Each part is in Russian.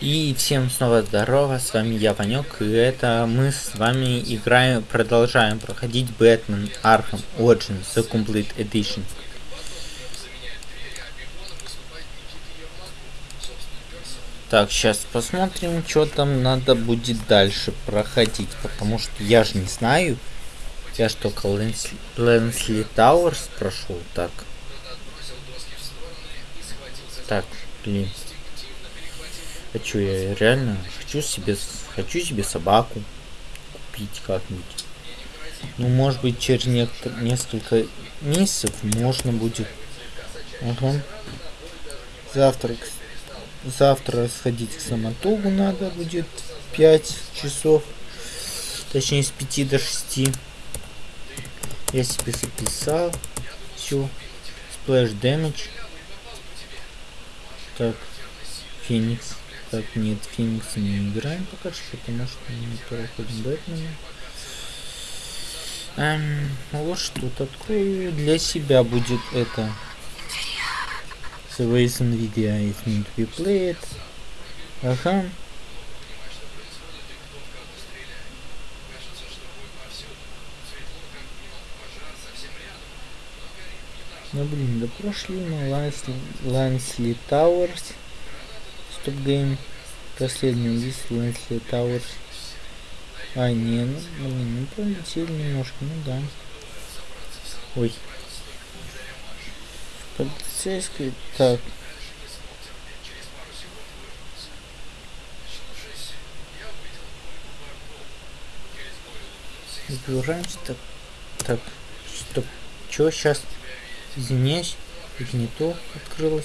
И всем снова здорово, с вами я, Ванек, и это мы с вами играем, продолжаем проходить Бэтмен Arkham Origins The Complete Edition. Так, сейчас посмотрим, что там надо будет дальше проходить, потому что я же не знаю. Я только Лэнсли, Лэнсли Тауэрс прошел, так. Так, блин. Хочу я реально, хочу себе, хочу себе собаку купить как-нибудь. Ну, может быть, через несколько месяцев можно будет. Ага. Завтра, завтра сходить к самотогу надо будет 5 часов. Точнее, с 5 до 6. Я себе записал. Все. Splash Damage. Так. Феникс. Так, нет, Феникс не играем пока что, потому что мы проходим Бэтмена. Эм, вот что открою для себя будет это. Reason video is need to be played. Ага. Ну блин, да прошли мы Лансли Тауэрс. Стоп гейм. Последний убийство Лэнсли Тауэрс. А, не, ну, блин, ну пролетели немножко, ну да. Ой. Полицейский, так. Загружаемся, так. Так, стоп. Чё сейчас? Извиняюсь, не то открылось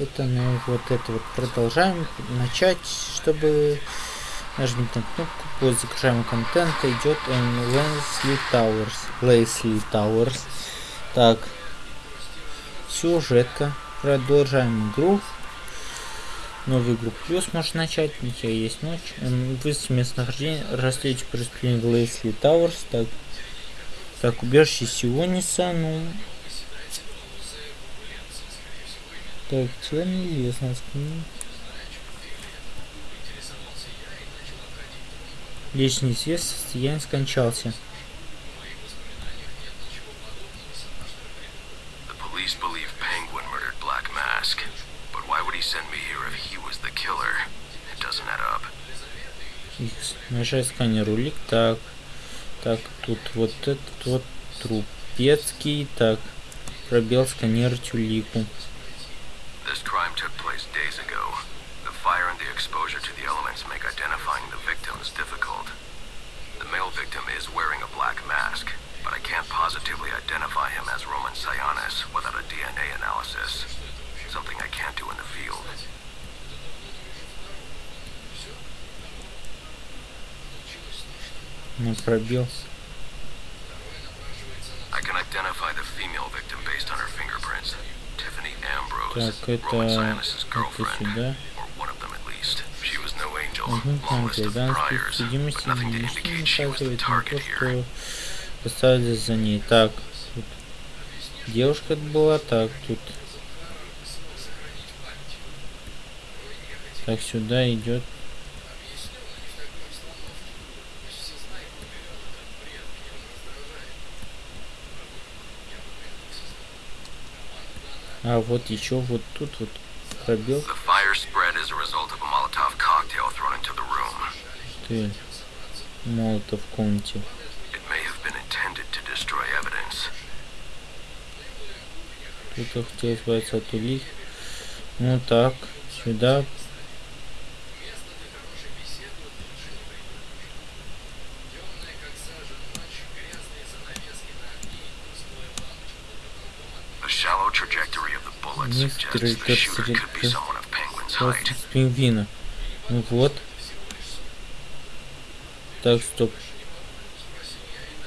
это мы вот это вот продолжаем начать чтобы нажмите на кнопку по загружаемому контента идет Лесли Тауэрс Лесли Тауэрс так. Сюжетка. Продолжаем игру. Новую игру плюс можно начать. У тебя есть ночь. Вы с местонахождения расследуете преступление Лесли Тауэрс. Так. Так убежище Сиониса. Ну Так, чего неизвестно. Лишь неизвестно, я не скончался. Нажать сканер улик. Так. Так, тут вот этот вот трупецкий. Так. Пробел сканер улику. This crime took place days ago. The fire and the exposure to the elements make identifying the victims difficult. The male victim is wearing a black mask, but I can't positively identify him as Roman Sionis without a DNA analysis. Something I can't do in the field. Не пробил. I can identify the female victim based on her fingerprints. Так, это, это сюда. Угу, там гражданской судимости не указывает на то, что поставили за ней. Так, тут девушка была, так, тут. Так сюда идет А вот еще вот тут вот пробел. Ты молотов в комнате. Кто-то хотел избавиться от улик. Ну так, сюда Некоторые как пингвина. Ну вот. Так, стоп.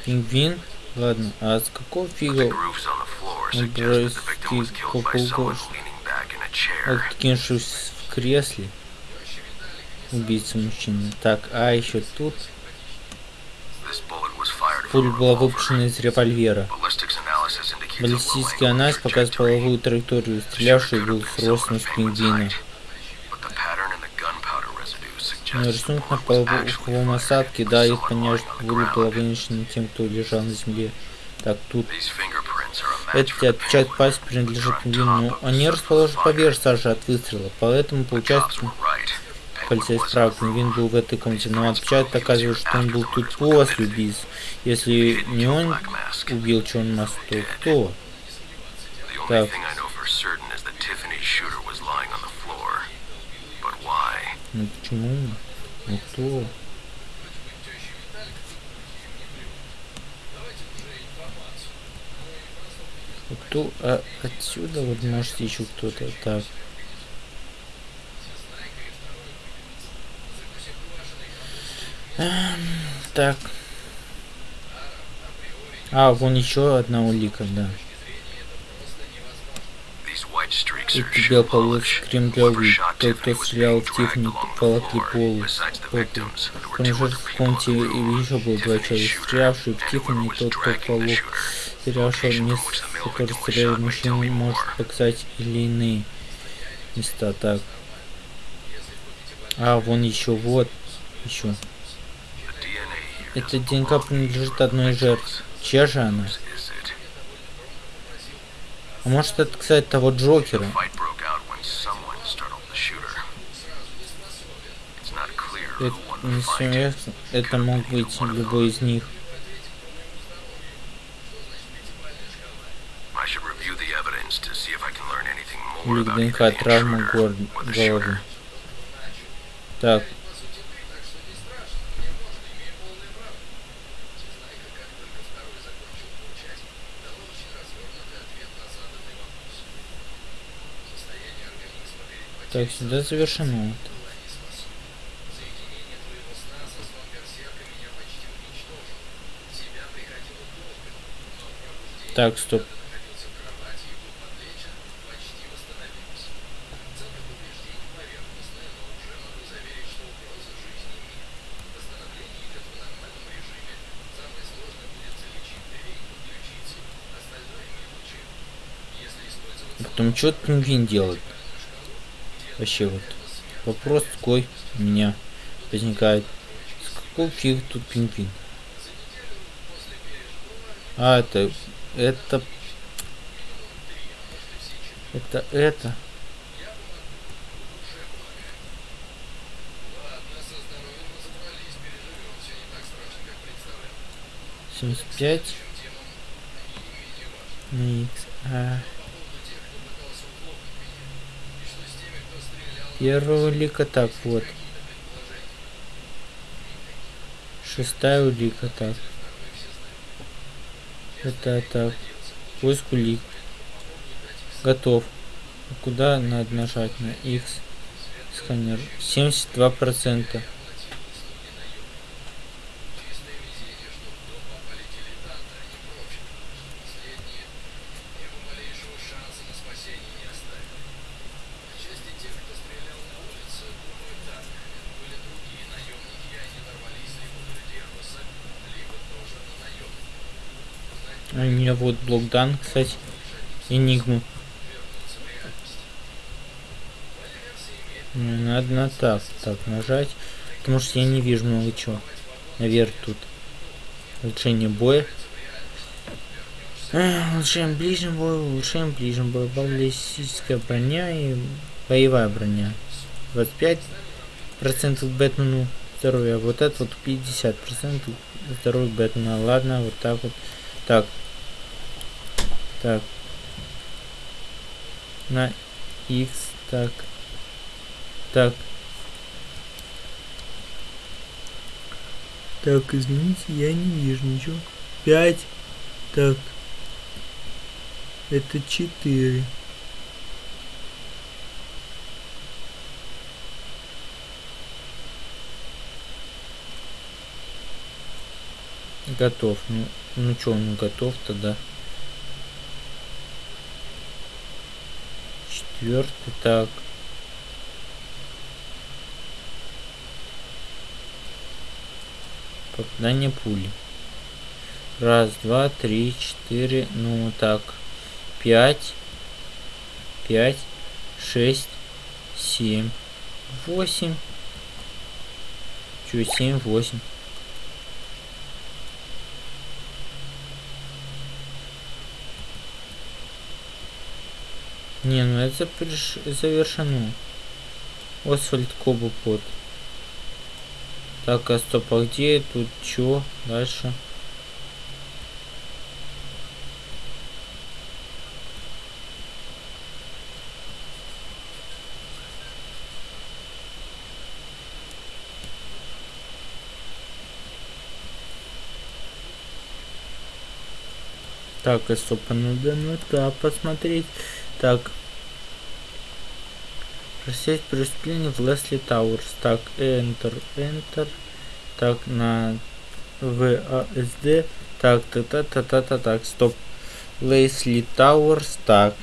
Пингвин? Ладно, а с какого фига он бросил откинувшись в кресле? Убийца мужчины. Так, а еще тут пуля была выпущена из револьвера. Баллистический анализ показывает половую траекторию, стрелявший был с ростом с пингвина. Ну, рисунок на половом осадке, да, их, конечно, были половиночны тем, кто лежал на земле. Так, тут эти отпечатки пальцев принадлежат пингвину, но они расположены поверх сажи от выстрела, поэтому получается полицейский прав, пингвин был в этой комнате, но отпечаток доказывает, что он был тут после убийства. Если не он убил Черный Маск, то кто? Так. Ну почему? Ну кто? Кто? А отсюда вот может еще кто-то. Так. Эм, так. А, вон еще одна улика, да. Эти белополосы кремлевые, тот, кто стрелял в Тиффани, волокли попу. Промежуток в комнате еще был два человека, стрелявший в Тиффани, тот, кто полок, стрелявший место, который стрелял мужчину, может показать или иные места, так. А, вон еще, вот, еще. Эта ДНК принадлежит одной из жертв. Чья же она? А может это, кстати, того Джокера? Это, не. Это мог быть любой из них. Улик ДНК, травма головы. Так, Так, сюда завершено. Так, стоп. Потом что пингвин делает? Вообще вот вопрос такой у меня возникает. С какого фиг тут пингвин? А, это... Это... Это это. Семьдесят пять. А... Первая улика так вот. Шестая улика так. Это так. Поиск улик. Готов. Куда надо нажать на X? Сканер. 72 у меня вот блок дан, кстати. Энигму. Надо на так, так нажать. Потому что я не вижу много чего. Наверх тут. Улучшение боя. улучшаем ближнем бой, улучшаем ближнем бой. Баллистическая броня и боевая броня. 25 процентов Бэтмену здоровья. Вот это вот 50 процентов здоровья Бэтмена. Ладно, вот так вот. Так, так. На x, так. Так. Так, извините, я не вижу ничего. 5. Так. Это 4. Готов. Ну, ну что, он готов тогда. Четвертый так. Попадание пули. Раз два три четыре ну так. Пять пять шесть семь восемь. Чё, 7, 8. Не, ну это приш... завершено. Освальд Кобупот. Так, а стоп, а где тут чё дальше? Так, и стоп, а надо ну да, посмотреть. Так. Расследовать преступление в Lacey Towers. Так, Enter, Enter. Так, на WASD. Так, та та та та та так, стоп. Lacey Towers. Так.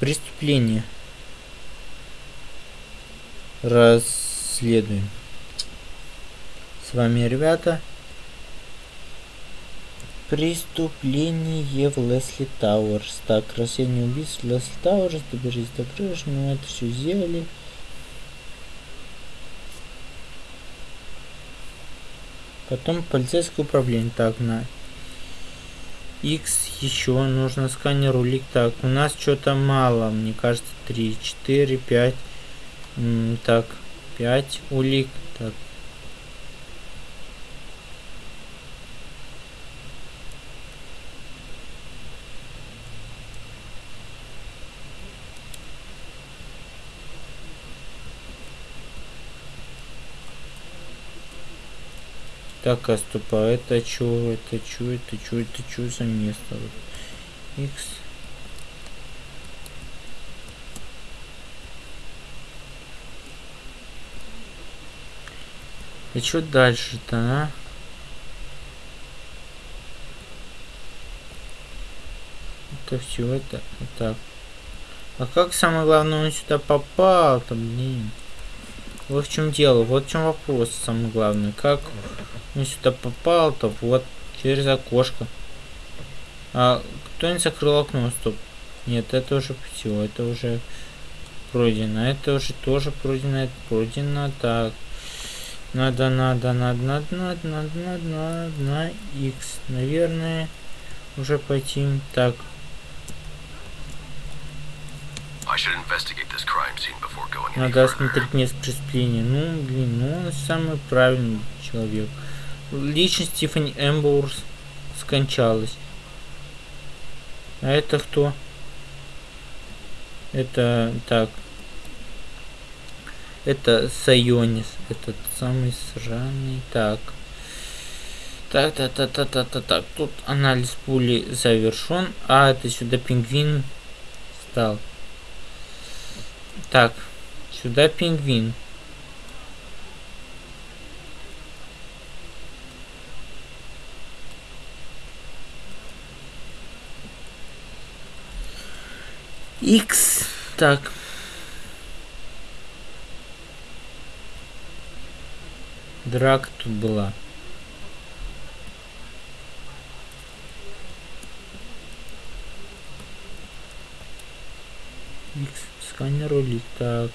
Преступление. Расследуем. С вами, ребята. Преступление в Lacey Towers. Так, расследование убийств в Lacey Towers. Доберись до крыши. Ну, это все сделали. Потом полицейское управление. Так, на X еще нужно сканер улик. Так, у нас что-то мало. Мне кажется, 3, 4, 5. Так, 5 улик. Так, Так, а стоп, а это чё, это чё, это чё, это чё за место? X. И чё дальше-то, а? Это все это так. А как самое главное он сюда попал-то, блин? Вот в чем дело, вот в чем вопрос самый главный. Как он сюда попал, то вот через окошко. А кто не закрыл окно? Стоп. Нет, это уже все, это уже пройдено. Это уже тоже пройдено, это пройдено. Так. Надо, надо, надо, надо, надо, надо, надо, надо, на X. Наверное, уже пойти. Так. Надо осмотреть место преступления. Ну, блин, ну он самый правильный человек личность Тиффани Эмбоурс скончалась. А это кто? Это так. Это Сайонис. Этот самый сраный. Так. Так, так, так, так, так, так, так. Тут анализ пули завершен. А, это сюда пингвин стал. Так. Сюда пингвин. X. Так. Драк тут была. X. Сканер улик. Так.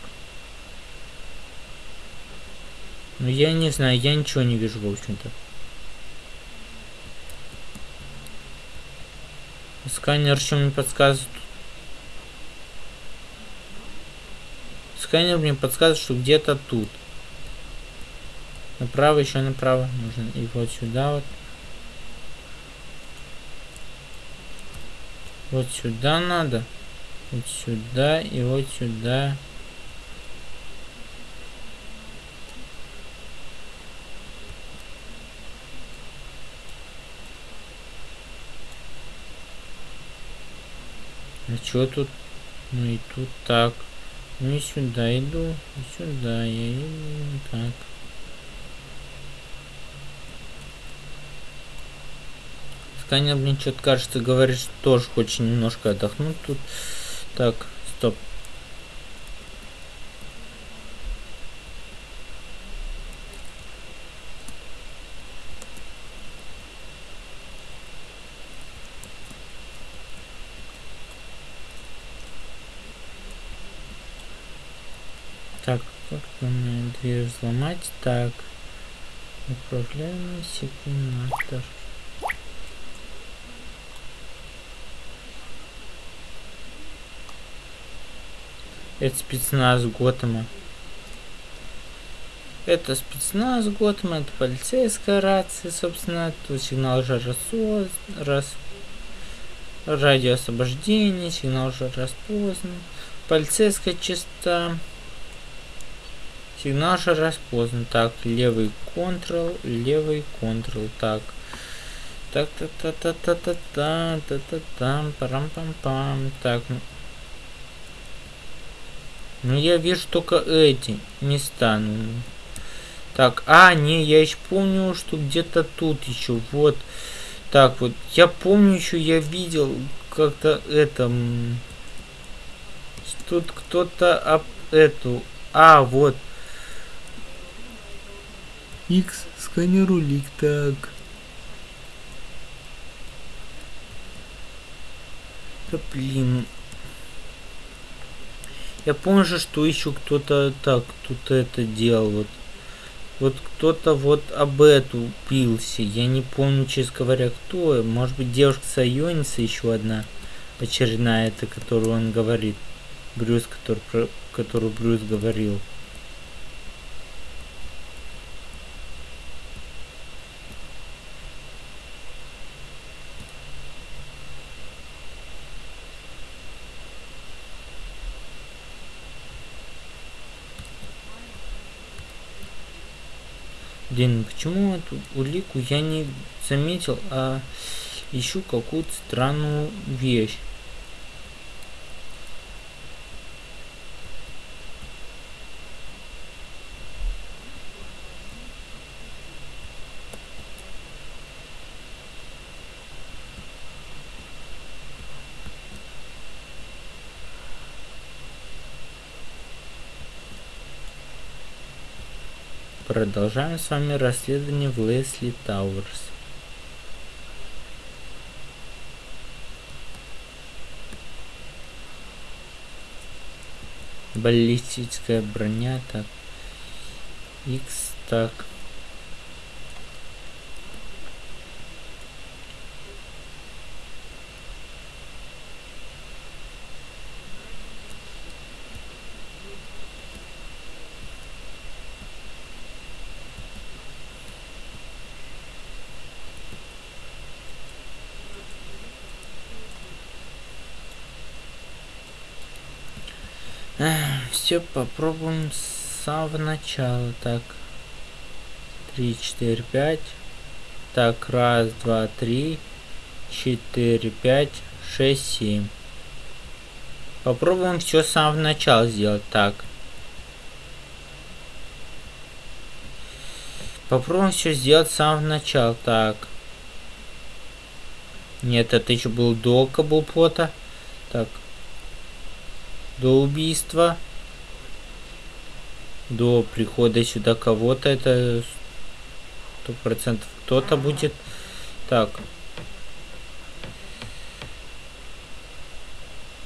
Ну я не знаю, я ничего не вижу, в общем-то. Сканер что мне подсказывает? Сканер мне подсказывает, что где-то тут. Направо, еще направо нужно. И вот сюда вот. Вот сюда надо. Вот сюда и вот сюда. А что тут? Ну и тут так. И сюда иду, и сюда я иду, так. Сканер мне что-то кажется, говорит, что тоже хочет немножко отдохнуть тут. Так, стоп. Так, Фактурная дверь взломать. Так. Управляемый секундатор. Это спецназ Готэма. Это спецназ Готэма, это полицейская рация, собственно. Тут сигнал уже рассоз... рас... радио освобождения, сигнал уже распознан. Полицейская частота. Сигнал уже распознан. Так, левый контрол, левый контрол. Так. Так, та та та та та та та та там парам пам пам Так. Ну я вижу только эти места. Ну. Так, а, не, я еще помню, что где-то тут еще. Вот. Так, вот. Я помню еще, я видел как-то это... Тут кто-то об эту... А, вот. X сканер улик, так. Да блин. Я помню, что еще кто-то так тут это делал. Вот, вот кто-то вот об эту пился. Я не помню, честно говоря, кто. Может быть, девушка Сайоница еще одна. Очередная, это которую он говорит. Брюс, который, про которую Брюс говорил. Блин, почему эту улику я не заметил, а ищу какую-то странную вещь. Продолжаем с вами расследование в Лесли Тауэрс. Баллистическая броня, так. X, так. Все попробуем с самого начала. Так. три, четыре, пять. Так, раз, два, три, четыре, пять, шесть, семь. Попробуем все с самого начала сделать. Так. Попробуем все сделать с самого начала. Так. Нет, это еще был до каблплота. Так до убийства, до прихода сюда кого-то, это сто процентов кто-то будет. Так.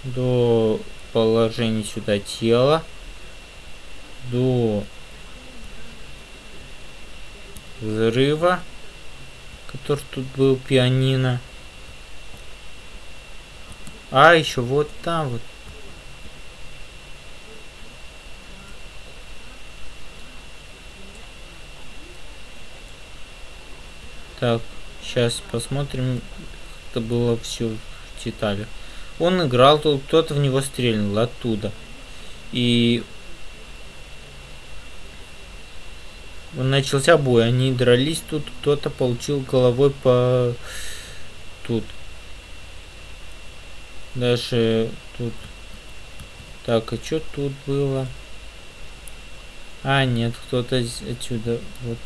До положения сюда тела. До взрыва, который тут был пианино. А, еще вот там вот Так, сейчас посмотрим, это было все в деталях. Он играл, тут кто-то в него стрельнул оттуда. И начался бой. Они дрались тут, кто-то получил головой по тут. Дальше тут. Так, а что тут было? А, нет, кто-то отсюда. Вот.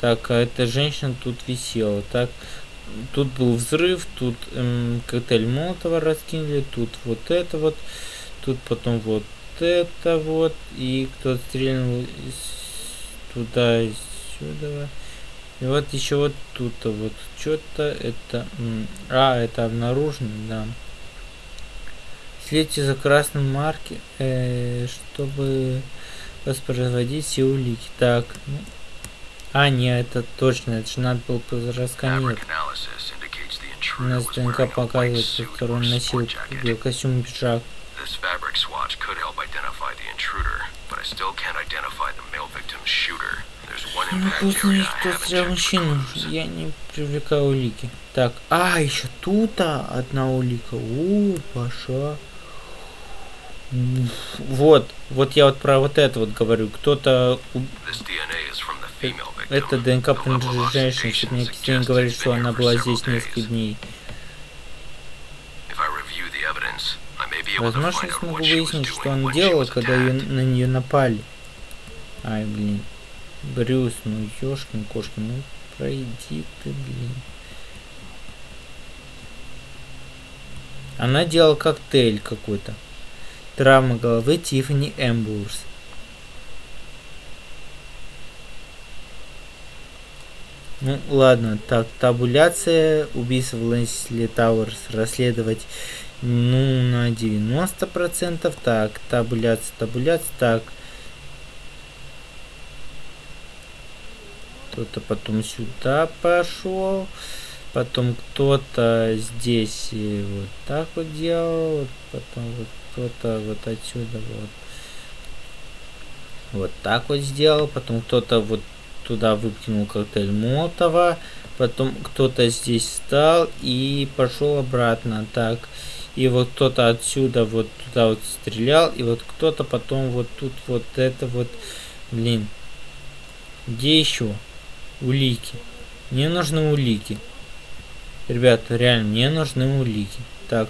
Так, а эта женщина тут висела. Так, тут был взрыв, тут эм, коктейль Молотова раскинули, тут вот это вот, тут потом вот это вот, и кто-то стрельнул туда и сюда. И вот еще вот тут -то вот что-то это... А, это обнаружено, да. Следите за красным марки, э, чтобы воспроизводить все улики. Так, ну. А, нет, это точно, это же надо было расканировать. У нас ДНК показывает, что он носил костюм и пиджак. This fabric swatch could help identify the intruder, but I still can't identify the male victim's shooter. Ну, вкусный кто стрелял мужчину. Я не привлекаю улики. Так, а, еще тут одна улика. У, Паша. Вот, вот я вот про вот это вот говорю. Кто-то... Это ДНК принадлежит женщине, чтобы мне Кристина говорит, что она была здесь несколько дней. Возможно, я смогу выяснить, что она делала, когда на нее напали. Ай, блин. Брюс, ну ёшкин кошкин, ну пройди ты, блин. Она делала коктейль какой-то. Травма головы Тиффани Эмбурс. Ну, ладно, так, табуляция убийства в Лэнсли Тауэрс расследовать, ну, на 90%, так, табуляция, табуляция, так, кто-то потом сюда пошел, потом кто-то здесь вот так вот делал, потом вот кто-то вот отсюда вот. Вот так вот сделал, потом кто-то вот туда выкинул коктейль Молотова, потом кто-то здесь встал и пошел обратно, так, и вот кто-то отсюда вот туда вот стрелял, и вот кто-то потом вот тут вот это вот, блин, где еще? улики. Мне нужны улики. Ребята, реально, мне нужны улики. Так.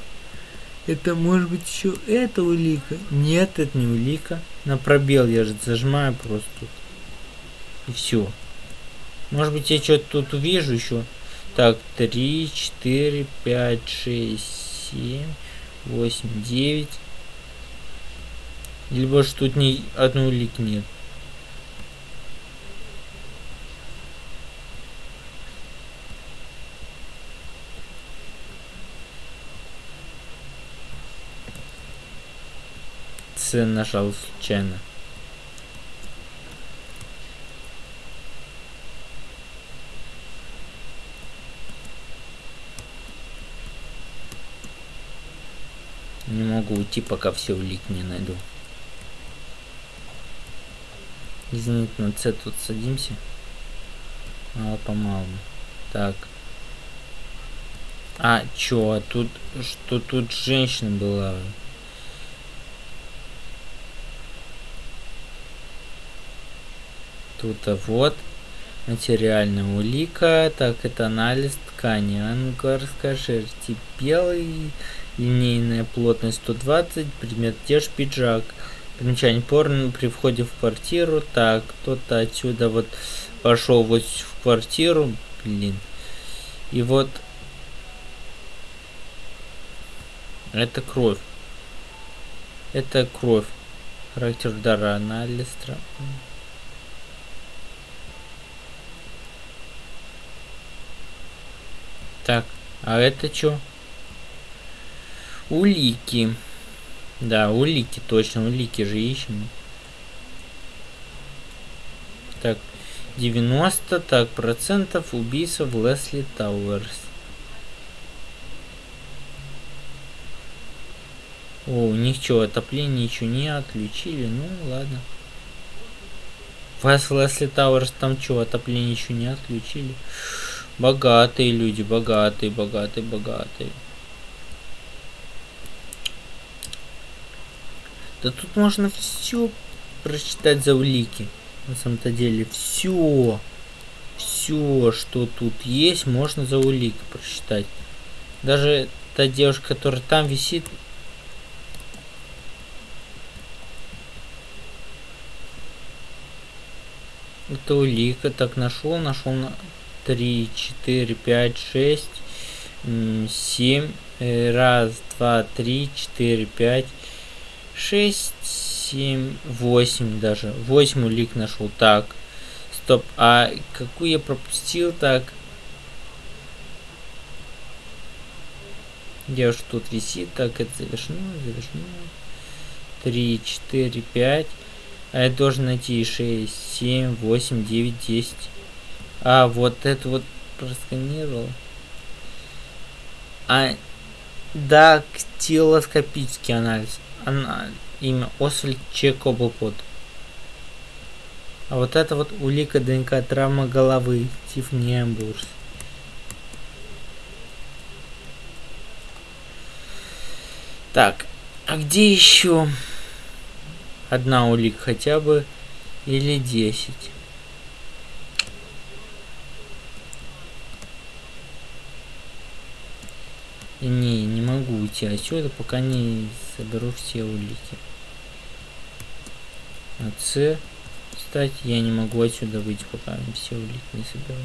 Это может быть еще эта улика? Нет, это не улика. На пробел я же зажимаю просто. И все. Может быть я что-то тут увижу еще. Так, 3, 4, 5, 6, 7, 8, 9. Либо что тут ни одной улики нет. С нажал случайно. Не могу уйти, пока все улик не найду. Извините, на С тут садимся. Мало помалу. Так. А, чё, а тут, что тут женщина была? Тут а вот материальная улика. Так, это анализ ткани. Ангар, скажите, белый, линейная плотность 120, предмет теж пиджак. Примечание порно при входе в квартиру. Так, кто-то отсюда вот пошел вот в квартиру. Блин. И вот это кровь. Это кровь. Характер удара анализ. Так, а это что? Улики. Да, улики, точно, улики же ищем. Так, 90 так, процентов убийства в Lacey Towers. О, у них что, отопление ничего не отключили? Ну, ладно. Вас Lacey Towers там что, отопление еще не отключили? Богатые люди, богатые, богатые, богатые. Да тут можно все прочитать за улики. На самом-то деле все, все, что тут есть, можно за улики прочитать. Даже та девушка, которая там висит, это улика. Так нашел, нашел на три, четыре, пять, шесть, семь. Э, раз, два, три, четыре, пять, шесть, семь, восемь даже. Восемь улик нашел. Так. Стоп. А какую я пропустил? Так. Где уж тут висит? Так, это завершено, завершено. Три, четыре, пять, А я должен найти 6, 7, 8, 9, 10. А, вот это вот просканировал. А, дактилоскопический анализ. Ана, имя Освальд Чекоблпот. А вот это вот улика ДНК травма головы. Тифни Эмбурс. Так, а где еще одна улика хотя бы или 10? Не, уйти отсюда, пока не соберу все улики. А С, кстати, я не могу отсюда выйти, пока все улики не соберу.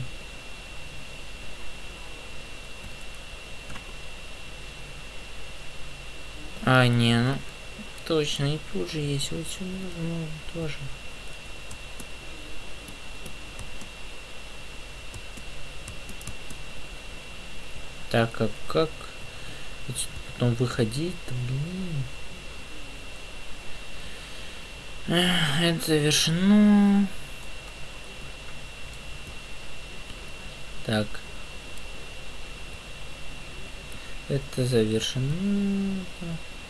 А, не, ну, точно, и тут же есть, вот сюда, ну, тоже. Так, как, как? Потом выходить, блин. Это завершено. Так. Это завершено.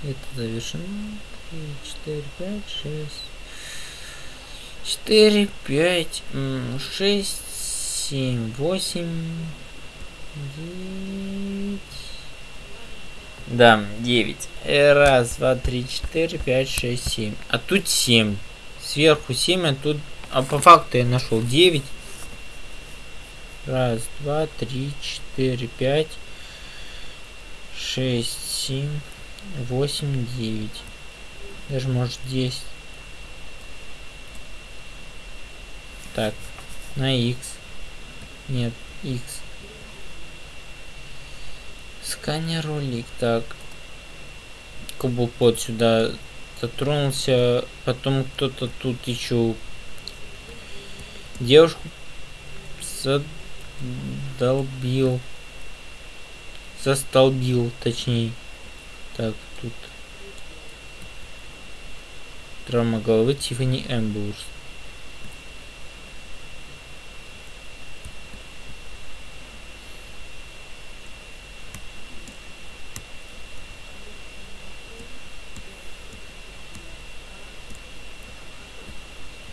Это завершено. 3, 4, 5, 6. 4, 5, 6, 7, 8, 9. Да, 9. Раз, два, три, четыре, пять, шесть, семь. А тут 7. Сверху 7, а тут... А по факту я нашел 9. Раз, два, три, четыре, пять, шесть, семь, восемь, девять. Даже может 10. Так, на X. Нет, X. Сканер ролик. Так. Кубопод сюда затронулся. Потом кто-то тут еще девушку задолбил. Застолбил, точнее. Так, тут. Травма головы Тиффани Эмбурс.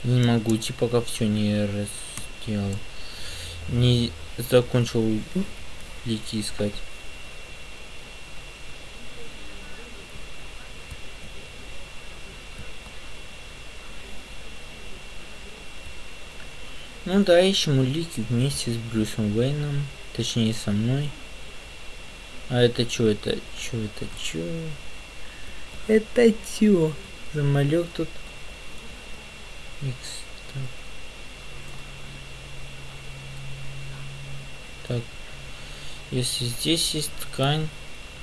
Не могу идти, пока все не сделал. Не закончил идти искать. Ну да, ищем улики вместе с Брюсом Уэйном. Точнее, со мной. А это что это? Что это? Что? Это чё? Замалек тут. X. Так. Если здесь есть ткань,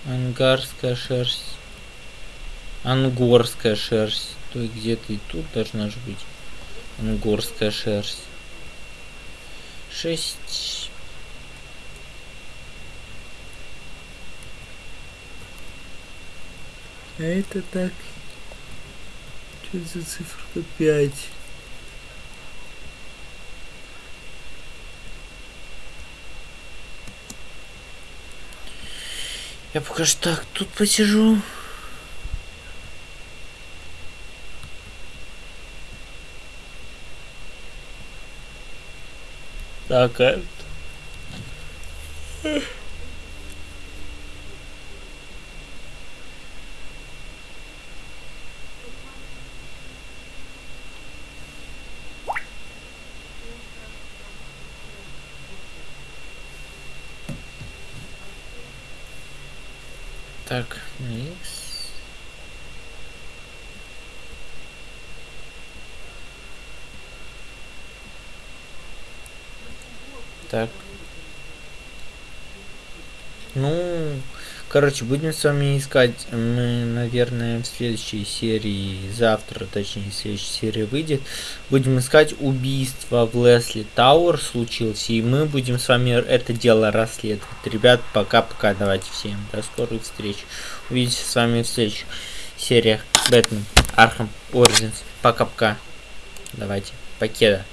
ангарская шерсть, ангорская шерсть, то где-то и тут должна же быть ангорская шерсть. Шесть. А это так. Что за цифра 5? Я пока что так тут посижу. Так, а... Так, X. Так. Ну, короче, будем с вами искать. Мы, наверное, в следующей серии, завтра, точнее, в следующей серии выйдет. Будем искать убийство в Лесли Тауэр случилось. И мы будем с вами это дело расследовать. Ребят, пока-пока. Давайте всем до скорых встреч. Увидимся с вами в следующих сериях Batman Arkham Origins. Пока-пока. Давайте. Покеда.